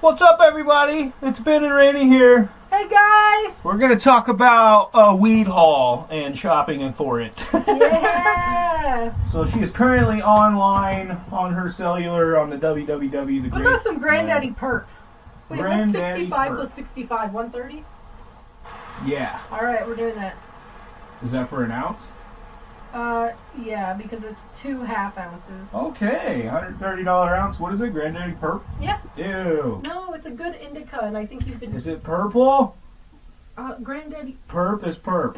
What's up, everybody? It's Ben and Randy here. Hey guys! We're gonna talk about a weed haul and shopping and for it. Yeah! so she is currently online on her cellular on the www. The What about some granddaddy perp? Wait, Granddaddy what's 65 perp. plus 65? 130? Yeah. Alright, we're doing that. Is that for an ounce? Uh, yeah, because it's two half ounces. Okay, hundred thirty dollar ounce. What is it? Granddaddy perp. Yeah. Ew. No, it's a good indica, and I think you could. Is it purple? Uh, granddaddy. Perp is perp.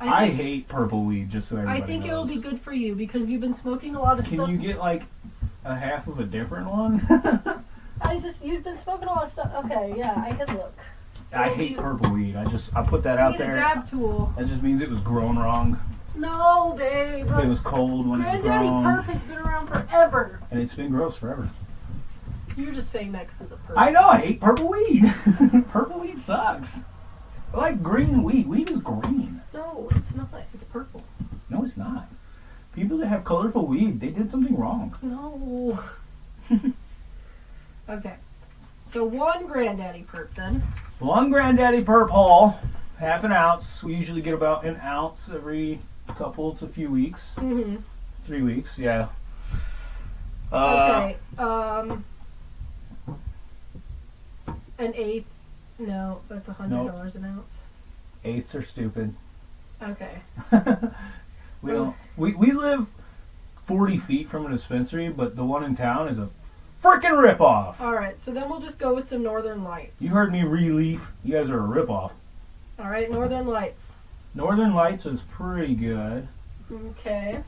I I hate purple weed. Just so everybody I think it will be good for you because you've been smoking a lot of stuff. Can stuff. you get like a half of a different one? I just you've been smoking a lot of stuff. Okay, yeah, I can look. I hate purple weed. I just I put that out need a there. dab tool. That just means it was grown wrong. No, babe. It was cold when it was Granddaddy grown, perp has been around forever. and it's been gross forever. You're just saying that because of the perp. I know. I hate purple weed. purple weed sucks. I like green weed. Weed is green. No, it's not. It's purple. No, it's not. People that have colorful weed, they did something wrong. No. okay. So one granddaddy perp then. One granddaddy perp haul, half an ounce. We usually get about an ounce every couple to a few weeks, Mm-hmm. three weeks. Yeah. Uh, Okay. Um. An eighth. No, that's a hundred Nope. dollars an ounce. Eights are stupid. Okay. we don't. We, we live forty feet from a dispensary, but the one in town is a freaking ripoff. All right. So then we'll just go with some Northern Lights. You heard me relief. You guys are a ripoff. All right, Northern Lights. Northern Lights was pretty good. Okay.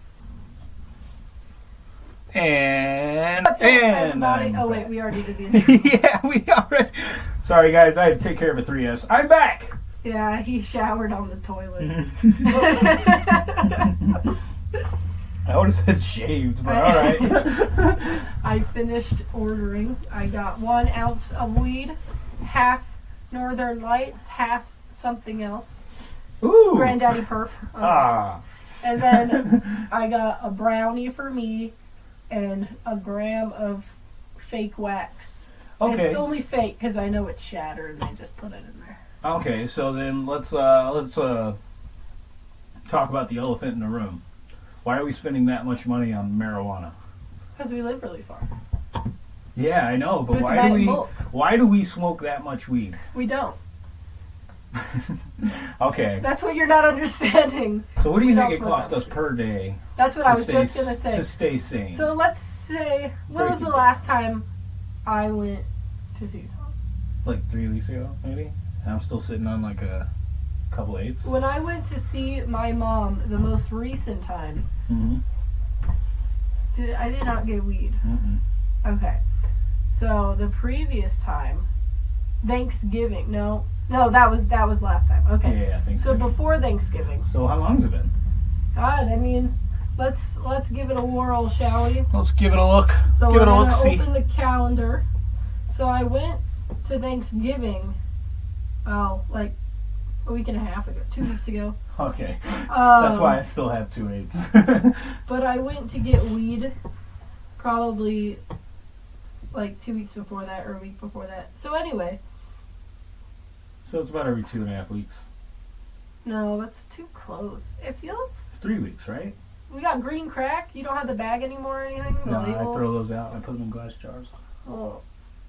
And and. I'm Oh wait, we already did the yeah, we already. Sorry guys, I had to take care of a 3S. I'm back. yeah, he showered on the toilet. Mm-hmm. I would have said shaved, but all right. I finished ordering. I got one ounce of weed, half Northern Lights, half something else. Ooh. Granddaddy Perp. Uh, Ah. And then I got a brownie for me and a gram of fake wax. Okay. It's only fake because I know it's shattered and I just put it in there. Okay. So then let's uh let's uh talk about the elephant in the room. Why are we spending that much money on marijuana? Because we live really far. Yeah, I know, but to why do we bulk. why do we smoke that much weed? We don't. okay. That's what you're not understanding. So what do you think it costs us per day? That's what I was stay just going to say. To stay sane. So let's say, when was the last time I went to see Tucson? like three weeks ago, maybe. And I'm still sitting on like a couple eights. When I went to see my mom the most recent time, Mm-hmm. did I did not get weed. Mm-hmm. Okay. So the previous time, Thanksgiving. No, no, that was that was last time. Okay. Yeah, I think So before Thanksgiving. So how long's it been? God, I mean, let's let's give it a whirl, shall we? Let's give it a look. So give we're it a gonna look. See. open the calendar. So I went to Thanksgiving. Oh, like a week and a half ago, two weeks ago. Okay. Um, That's why I still have two eights. But I went to get weed probably like two weeks before that or a week before that. So anyway, so it's about every two and a half weeks. no, that's too close. It feels. Three weeks, right? We got green crack. You don't have the bag anymore or anything. The No, I label. throw those out I put them in glass jars. Well,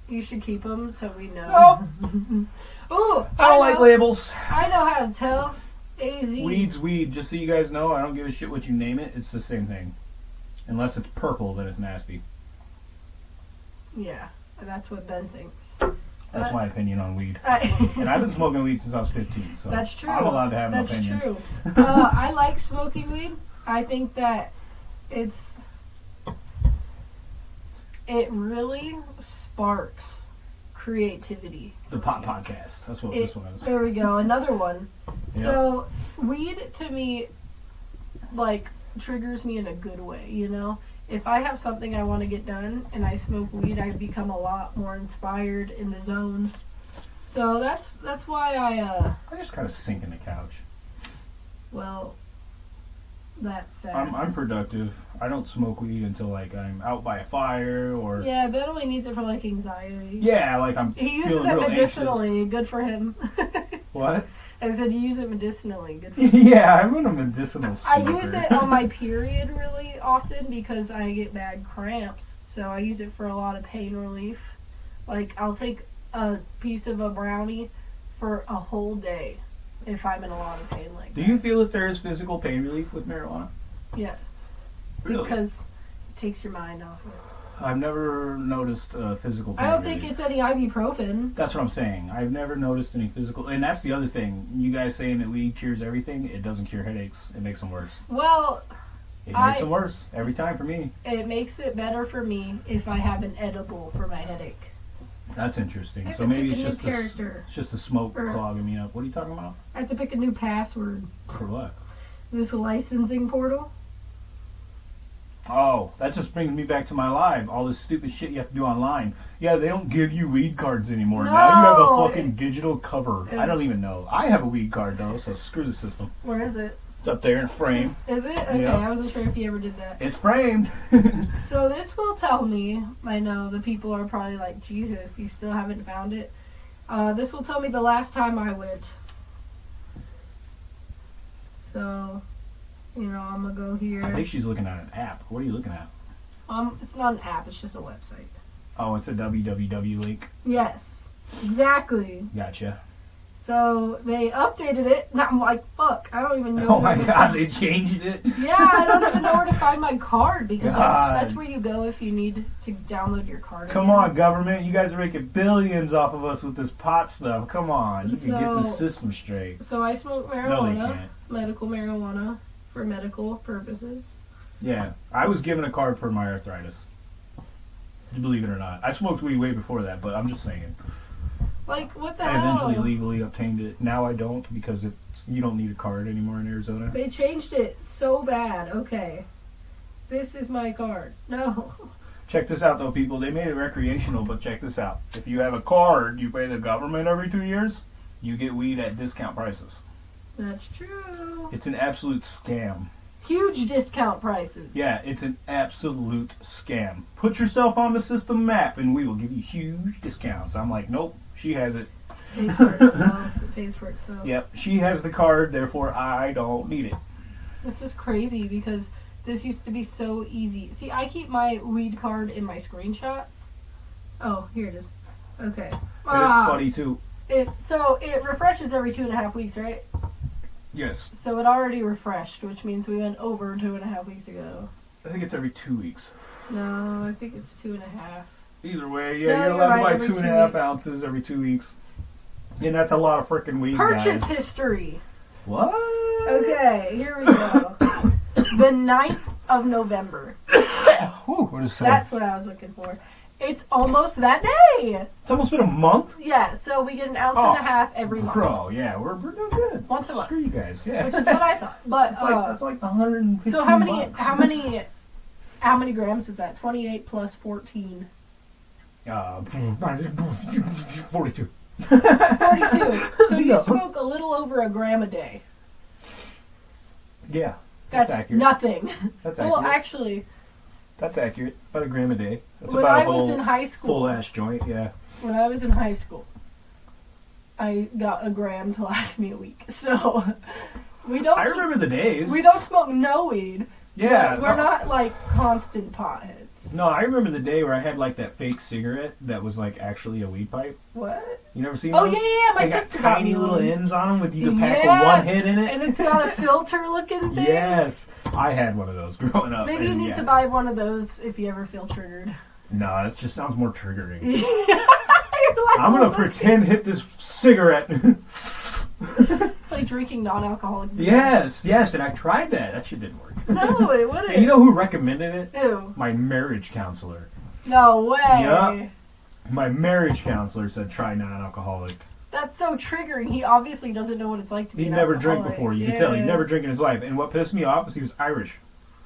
you should keep them so we know. Ooh, I don't like know, labels. I know how to tell. Az. Weed's weed. Just so you guys know, I don't give a shit what you name it. It's the same thing. Unless it's purple, then it's nasty. Yeah, that's what Ben thinks. That's my opinion on weed. And I've been smoking weed since I was 15, so That's true. I'm allowed to have That's an opinion. That's true. uh, I like smoking weed. I think that it's it really sparks creativity. The Pop Podcast. That's what It- this one is. There we go, another one. Yep. So weed to me, like triggers me in a good way. You know, if I have something I want to get done and I smoke weed, I become a lot more inspired in the zone. So that's that's why I uh I just kind of sink in the couch. well That's sad. I'm I'm productive. I don't smoke weed until like I'm out by a fire or yeah, Ben only needs it for like anxiety. yeah, like I'm He uses feeling it anxious. medicinally. Good for him. What? I said you use it medicinally. Good for yeah, I'm in a medicinal. I use it on my period really often because I get bad cramps. So I use it for a lot of pain relief. Like I'll take a piece of a brownie for a whole day if I'm in a lot of pain like Do that. you feel that there is physical pain relief with marijuana? Yes. Really? Because it takes your mind off of it. I've never noticed uh, physical pain I don't think it's any ibuprofen. That's what I'm saying. I've never noticed any physical, and that's the other thing. You guys saying that weed cures everything. It doesn't cure headaches. It makes them worse. Well, It I- makes them worse every time for me. it makes it better for me if I have an edible for my headache. That's interesting. So maybe it's just character. it's just the smoke Or- clogging me up. What are you talking about? I have to pick a new password. For what? This licensing portal. Oh, that just brings me back to my live. All this stupid shit you have to do online. Yeah, they don't give you weed cards anymore. No. Now you have a fucking digital cover. I don't even know. I have a weed card though, so screw the system. Where is it? It's up there in frame. Is it? Okay, Yeah. I wasn't sure if you ever did that. It's framed. So this will tell me, I know the people are probably like, Jesus, you still haven't found it. Uh, this will tell me the last time I went. So, you know, I'm gonna go here. I think she's looking at an app. What are you looking at? Um, it's not an app, it's just a website. Oh, it's a www link. Yes, exactly. Gotcha. So they updated it, and I'm like, fuck, I don't even know. Oh my god, they changed it. Yeah, I don't even know where to find my card because that's, that's where you go if you need to download your card. Come on, government. You guys are making billions off of us with this pot stuff. Come on. You can get the system straight. So I smoke marijuana, can't. medical marijuana, for medical purposes. Yeah. I was given a card for my arthritis. Believe it or not. I smoked weed way before that, but I'm just saying. Like, what the I hell? eventually legally obtained it. Now I don't because it's you don't need a card anymore in Arizona. They changed it so bad. Okay. This is my card. No. Check this out though, people. They made it recreational, but check this out. If you have a card, you pay the government every two years, you get weed at discount prices. That's true. It's an absolute scam. Huge discount prices. Yeah, it's an absolute scam. Put yourself on the system map and we will give you huge discounts. I'm like, nope, she has it. It pays for itself. It pays for itself. Yep, she has the card, therefore I don't need it. This is crazy because this used to be so easy. See, I keep my weed card in my screenshots. Oh, here it is. Okay. But Ah, it's funny too. It so it refreshes every two and a half weeks, right? Yes, So it already refreshed, which means we went over two and a half weeks ago. I think it's every two weeks. No, I think it's two and a half. Either way, yeah, No, you're you're allowed right, to buy two and a half ounces every two weeks. And that's a lot of freaking weed, Purchase guys. history. What? Okay, here we go. the 9th of November. Whew, what is that? That's what I was looking for. It's almost that day. It's almost been a month. Yeah, so we get an ounce Oh, and a half every month. Bro, yeah, we're, we're doing good. Once a month. Screw you guys, yeah. Which is what I thought. But That's like, uh, that's like 150 so how many bucks. how many how many grams is that? 28 plus 14. Uh, 42. 42. So you No. smoke a little over a gram a day. Yeah, That's, that's, accurate. nothing. that's Well, actually, that's accurate. About a gram a day. That's when about I a was in high school, full ass joint. Yeah. when I was in high school, I got a gram to last me a week. So we don't I remember the days. we don't smoke no weed. yeah. we're, we're no, not like constant potheads. No, I remember the day where I had like that fake cigarette that was like actually a weed pipe. What? You never seen Oh those? yeah, yeah. My they got sister got tiny me little ends on them with you can pack Yeah, one hit in it. and it's got a filter looking thing. yes, I had one of those growing up. Maybe you need yeah. to buy one of those if you ever feel triggered. No, it just sounds more triggering. Like, I'm gonna pretend hit this cigarette. It's like drinking non-alcoholic. beer. yes, yes, and I tried that. That shit didn't work. No, it wouldn't. And you know who recommended it? Ew. My marriage counselor. No way. Yeah. My marriage counselor said try non-alcoholic. That's so triggering. He obviously doesn't know what it's like to be He never drank before. You yeah. can tell he never drank in his life. And what pissed me off is he was Irish.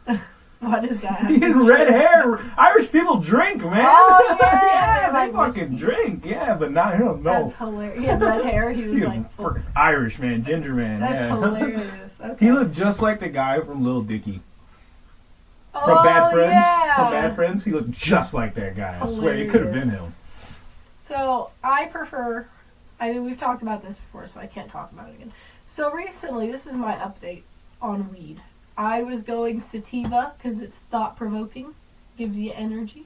What is that? He has red hair. Irish people drink, man. Oh, yeah, yeah, they like fucking drink. Yeah, but not him. No. That's hilarious. He had red hair. He was He's like, freaking Irish man, ginger man. that's yeah. hilarious. Okay. he looked just like the guy from Little Dicky oh, from Bad Friends. Yeah. From Bad Friends, he looked just like that guy. I swear, he could have been him. So I prefer. I mean, we've talked about this before, so I can't talk about it again. So recently, this is my update on weed. I was going sativa because it's thought provoking, gives you energy.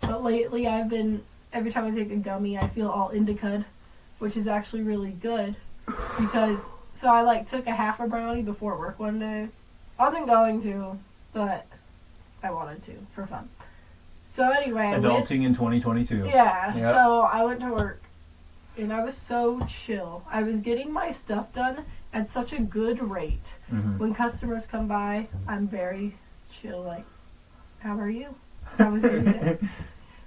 But lately, I've been every time I take a gummy, I feel all indica, which is actually really good because. So I like took a half a brownie before work one day. I wasn't going to, but I wanted to for fun. So anyway, I went- Adulting in 2022. yeah, Yep. so I went to work and I was so chill. I was getting my stuff done at such a good rate. Mhm. When customers come by, I'm very chill, like, how are you? How was your day?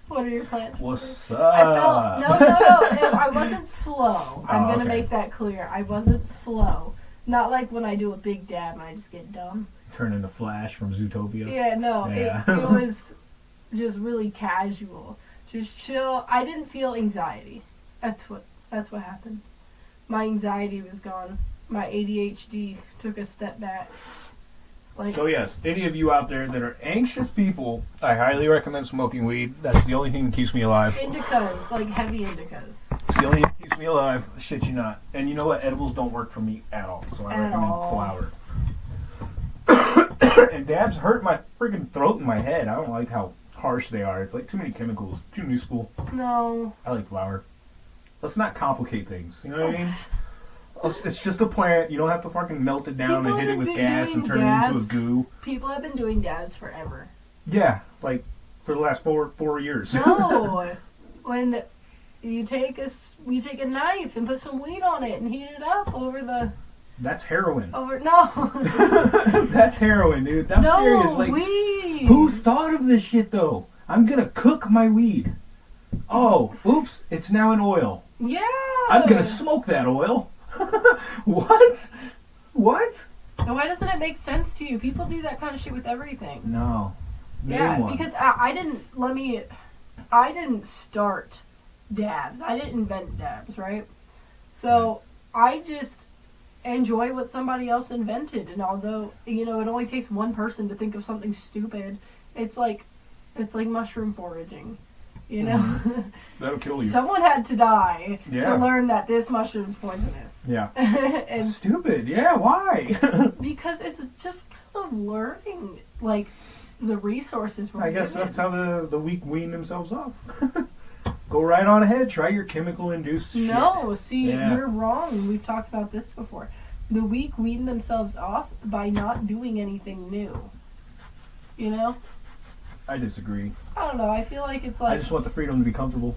What are your plans? What's up? I felt no, no, no. I wasn't slow. Ah, I'm Oh, gonna okay. make that clear. I wasn't slow. Not like when I do a big dab and I just get dumb. Turn into Flash from Zootopia. Yeah, no, Yeah. It, it was just really casual, just chill. I didn't feel anxiety. That's what that's what happened. My anxiety was gone. My ADHD took a step back. Like So yes, any of you out there that are anxious people, I highly recommend smoking weed. That's the only thing that keeps me alive. indicas, like heavy indicas. It's the only thing that keeps me alive. Shit you not. And you know what? Edibles don't work for me at all. So I At recommend all. flower. and dabs hurt my freaking throat and my head. I don't like how harsh they are. It's like too many chemicals. Too new school. No. I like flower. Let's not complicate things. You know what I mean? It's, it's just a plant. You don't have to fucking melt it down People and hit it have with been gas and doing turn it into a goo. People have been doing dabs forever. Yeah, like for the last four four years. No. when you take a s- you take a knife and put some weed on it and heat it up over the That's heroin. over no. That's heroin, dude. I'm no serious. Like, weed. who thought of this shit though? I'm gonna cook my weed. Oh, oops! It's now in oil. Yeah. I'm gonna smoke that oil. what? What? And why doesn't it make sense to you? People do that kind of shit with everything. No. Name yeah, because I, I didn't. Let me. I didn't start dabs. I didn't invent dabs, right? So I just enjoy what somebody else invented, and although you know it only takes one person to think of something stupid, it's like it's like mushroom foraging. You know, um, That'll kill you. someone had to die Yeah. to learn that this mushroom's poisonous. yeah. and Stupid. Yeah. Why? because it's just kind of learning like the resources we're I guess given. that's how the the weak wean themselves off. Go right on ahead. Try your chemical induced shit. no see Yeah. you're wrong we've talked about this before the weak wean themselves off by not doing anything new you know I disagree. I don't know i feel like it's like I just want the freedom to be comfortable.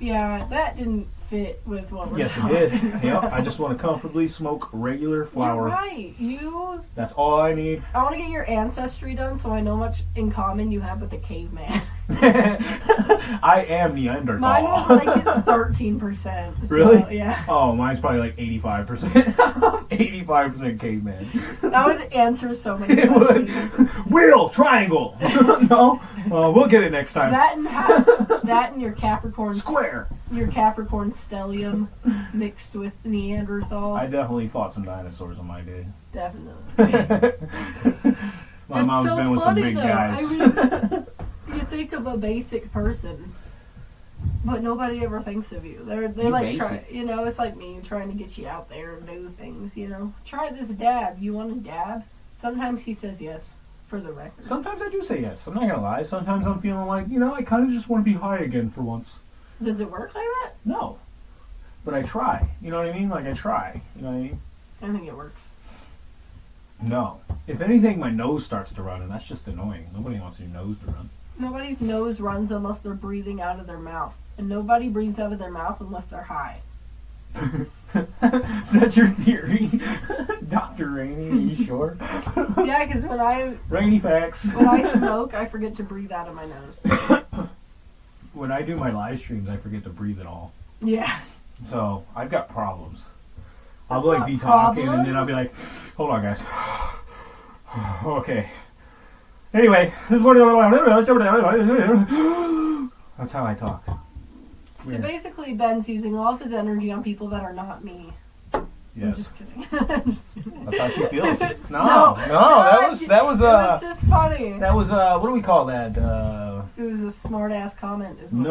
yeah that didn't fit with what we're Yes, it did. about. Yep. I just want to comfortably smoke regular flower. You're right you That's all I need. i want to get your ancestry done so i know much in common you have with the caveman I am Neanderthal. mine was like 13% so, Really? yeah oh, mine's probably like 85%. 85% caveman. that would answer so many It would. questions Wheel, triangle. no? Uh, we'll get it next time. That and ha- that and your Capricorn Square. your Capricorn stellium mixed with Neanderthal. I definitely fought some dinosaurs on my day. Definitely. my It's mom's so been with some big though. guys. I mean- you think of a basic person, but nobody ever thinks of you. They're they You like try, you know. It's like me trying to get you out there and do things. You know, try this dab. You want a dab? Sometimes he says yes. For the record, Sometimes I do say yes. I'm not gonna lie. Sometimes I'm feeling like, you know, I kind of just want to be high again for once. does it work like that? No. But I try. You know what I mean? Like I try. You know what I mean? I think it works. No. If anything, my nose starts to run, and that's just annoying. Nobody wants your nose to run. Nobody's nose runs unless they're breathing out of their mouth, and nobody breathes out of their mouth unless they're high. Is that your theory? Dr. Rainey, are you sure? Yeah, because when I Rainy facts. when I smoke, I forget to breathe out of my nose. when I do my live streams, I forget to breathe at all. Yeah. So I've got problems. I'll That's like be talking and then I'll be like, hold on guys. okay. Anyway, that's how I talk. So Weird. basically, Ben's using all of his energy on people that are not me. Yes, just kidding. I'm just kidding. that's how she feels. No, No, no, that was that was it uh was just funny. that was uh what do we call that? Uh, It was a smart ass comment. Is it no,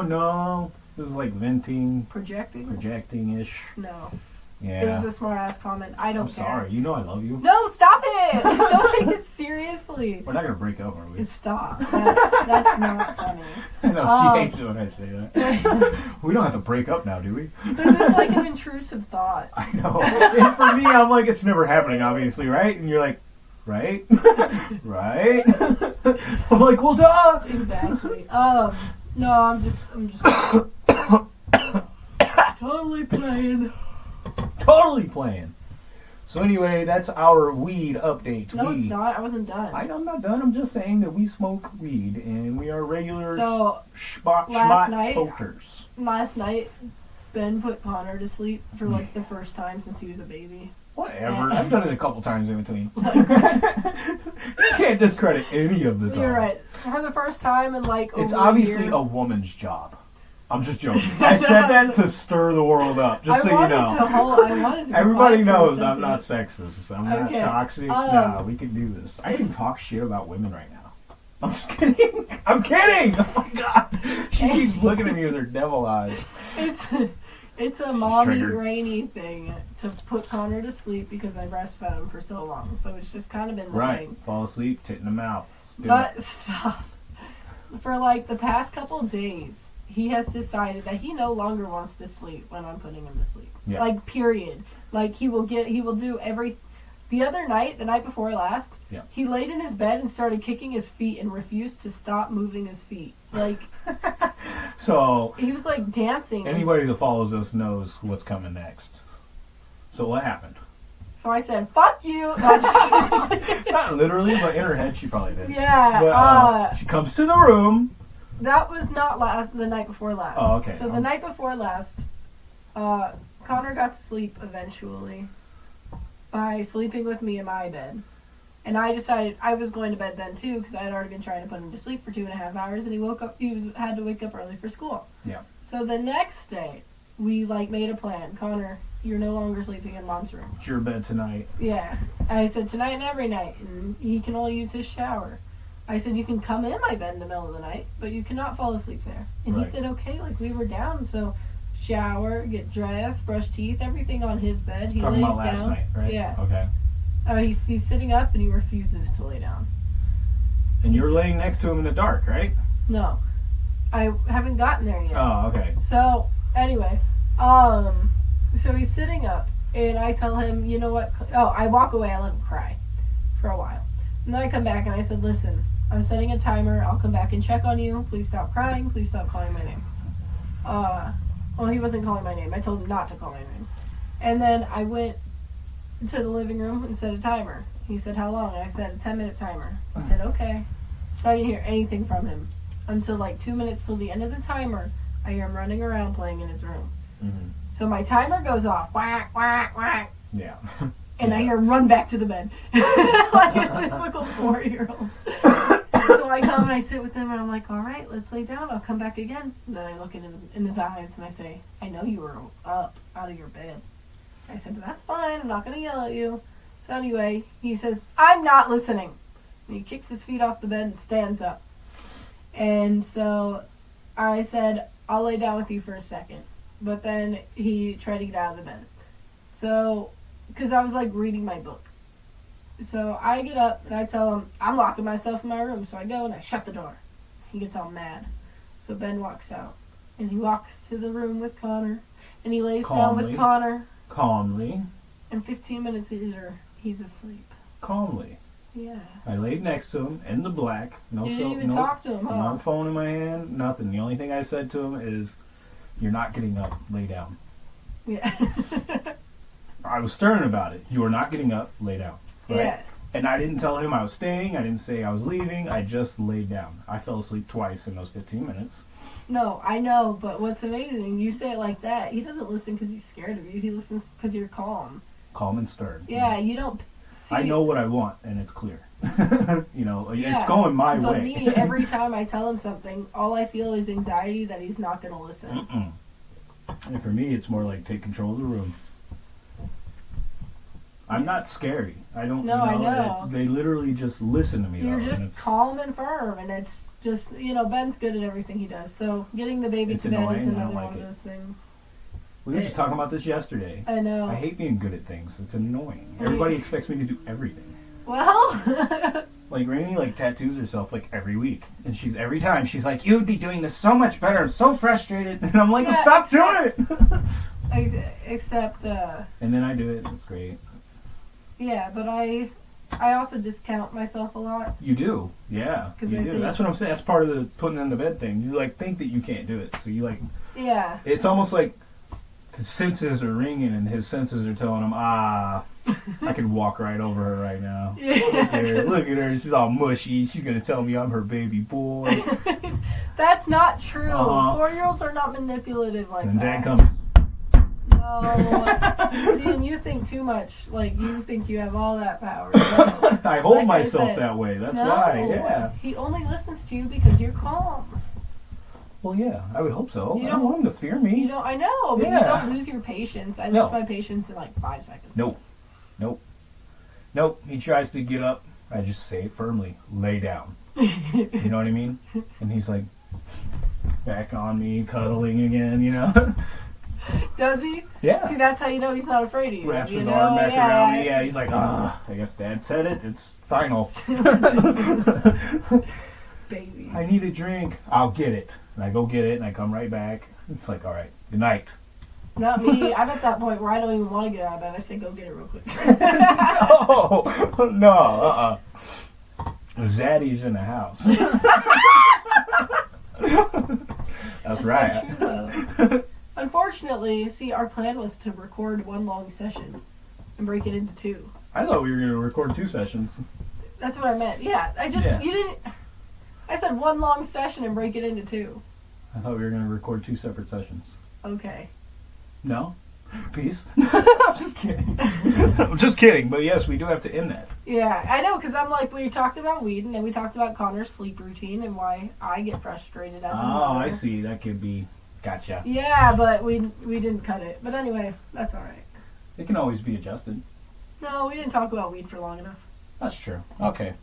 was. no, this is like venting, projecting. projecting ish. No, it was a smart ass comment. I don't I'm care. sorry. You know I love you. No, stop it! Don't take it seriously. We're not gonna break up, are we? Stop. That's, that's not funny. I know Oh. she hates it when I say that. we don't have to break up now, do we? Because it's like an intrusive thought. I know. and for me, I'm like, it's never happening, obviously, right? And you're like, right, right. I'm like, well, duh. Exactly. Um, no, I'm just, I'm just totally playing. Totally playing. So anyway, that's our weed update. No, weed. it's not. I wasn't done. I, I'm not done. I'm just saying that we smoke weed and we are regular So spot last night- smokers. last night, Ben put Connor to sleep for like hmm. the first time since he was a baby. Whatever. I've done it a couple times in between. you can't discredit any of the time. You're right. For the first time in like It's obviously a a woman's job. I'm just joking. I said that to stir the world up, just I so you know. to hold. I wanted to. Everybody quiet for a knows I'm not sexist. I'm not Okay. toxic. Um, nah, we can do this. I can talk shit about women right now. I'm just kidding. I'm kidding. Oh my god. She keeps looking at me with her devil eyes. It's it's a mommy triggered. rainy thing to put Connor to sleep because I breastfed him for so long. So it's just kind of been Right. living. Fall asleep, tit in the mouth. But it. stop. For like the past couple days, he has decided that he no longer wants to sleep when I'm putting him to sleep. Yeah. Like period. Like he will get he will do every the other night, the night before last, Yeah. he laid in his bed and started kicking his feet and refused to stop moving his feet. Like So he was like dancing. anybody that follows us knows what's coming next. So what happened? So I said, "Fuck you." No, I'm just kidding. Not literally, but in her head she probably did. yeah. But, uh, uh, she comes to the room. That was not last the night before last. Oh, okay. So the Um, night before last, uh, Connor got to sleep eventually by sleeping with me in my bed, and I decided I was going to bed then too because I had already been trying to put him to sleep for two and a half hours, and he woke up. He was, had to wake up early for school. Yeah. So the next day, we like made a plan. Connor, you're no longer sleeping in mom's room. It's your bed tonight. Yeah. I said tonight and every night, and he can only use his shower. I said you can come in my bed in the middle of the night, but you cannot fall asleep there. And Right. he said okay, like we were down, so shower, get dressed, brush teeth, everything on his bed. He Talking lays about last down. night, right? Yeah. Okay. Uh, he's he's sitting up and he refuses to lay down. And you're laying next to him in the dark, right? No, I haven't gotten there yet. Oh, okay. So anyway, um, so he's sitting up, and I tell him, you know what? Oh, I walk away. I let him cry for a while, and then I come back and I said, listen, I'm setting a timer. I'll come back and check on you. Please stop crying. Please stop calling my name. Uh, well, he wasn't calling my name. I told him not to call my name, and then I went to the living room and set a timer. He said, how long? I said, a 10 minute timer. He said, okay. So I didn't hear anything from him until like two minutes till the end of the timer. I hear him running around playing in his room. hmm So my timer goes off, whack, whack, whack, Yeah. and I hear him run back to the bed like a typical four year old. So I come and I sit with him and I'm like, all right, let's lay down. I'll come back again. And then I look in, in his eyes and I say, I know you were up out of your bed. I said, that's fine. I'm not going to yell at you. So anyway, he says, I'm not listening. And he kicks his feet off the bed and stands up. And so I said, I'll lay down with you for a second. But then he tried to get out of the bed. So, because I was like reading my book. So I get up and I tell him, I'm locking myself in my room. So I go and I shut the door. He gets all mad. So Ben walks out. And he walks to the room with Connor. And he lays down with Connor. Calmly. And 15 minutes later, he's asleep. Calmly. Yeah. I laid next to him in the black. No, you didn't even no, talk to him, huh? no phone in my hand. Nothing. The only thing I said to him is, "You're not getting up. Lay down." Yeah. I was stern about it. You are not getting up. Lay down. Right? Yeah. And I didn't tell him I was staying. I didn't say I was leaving. I just laid down. I fell asleep twice in those 15 minutes. No, I know, but what's amazing, you say it like that. He doesn't listen because he's scared of you. He listens because you're calm. Calm and stern. Yeah, you don't. I know what I want, and it's clear. you know, Yeah, it's going my But way. me, every time I tell him something, all I feel is anxiety that he's not going to listen. Mm-mm. And for me, it's more like take control of the room. I'm not scary. I don't. No, you I know, know. They literally just listen to me. You're though, just it's- calm and firm, and it's just you know Ben's good at everything he does. So getting the baby to bed is I another like one of those things. We were just talking about this yesterday. I know. I hate being good at things. It's annoying. Everybody expects me to do everything. well, Like Rainey, like tattoos herself like every week, and she's every time she's like, "You'd be doing this so much better." I'm so frustrated, and I'm like, Yeah, "Stop doing it!" ex- except uh, and then I do it. and It's great. Yeah, but I I also discount myself a lot. You do, yeah. You I do. That's what I'm saying. That's part of the putting in the bed thing. You like think that you can't do it, so you like. Yeah, It's almost like his senses are ringing, and his senses are telling him, "Ah, I could walk right over her right now." Look at her. Look at her. She's all mushy. She's gonna tell me I'm her baby boy. That's not true. Uh-huh. Four year olds are not manipulative like and that. Dad comes. No. See, and you think too much. Like you think you have all that power. I hold Like I myself said, that way. That's No. why. Yeah. He only listens to you because you're calm. Well, yeah. I would hope so. You I don't don't- want him to fear You me. don't. I know, but Yeah. you don't lose your patience. I No. lose my patience in like five seconds. Nope. Nope. Nope. He tries to get up. I just say it firmly. Lay down. You know what I mean? And he's like back on me, cuddling again. You know? Does he? yeah. See, that's how you know he's not afraid of you. Wraps you his know? arm back yeah. around me. Yeah. He's like, ah. I guess Dad said it. It's final. Babies. I need a drink. I'll get it. And I go get it, and I come right back. It's like, all right, good night. Not me. I'm at that point where I don't even want to get out of bed. I say, go get it real quick. no, no, uh, uh Zaddy's in the house. That's, right. So true, though. Unfortunately, see, our plan was to record one long session and break it into two. I thought we were gonna record two sessions. That's what I meant. Yeah, I just Yeah. you didn't. I said one long session and break it into two. I thought we were gonna record two separate sessions. Okay. No, peace. I'm just kidding. I'm just kidding. But yes, we do have to end that. Yeah, I know, because I'm like, we talked about weed, and then we talked about Connor's sleep routine and why I get frustrated as a Oh, mother. I see. That could be. Gotcha. Yeah, but we we didn't cut it. But anyway, that's all right. It can always be adjusted. No, we didn't talk about weed for long enough. That's true. Okay.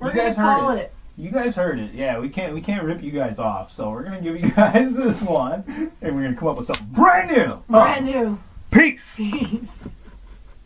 We're You gonna guys heard call it. it. You guys heard it. Yeah, we can't we can't rip you guys off. So we're gonna give you guys this one, and we're gonna come up with something brand new. Brand new. Peace. Peace.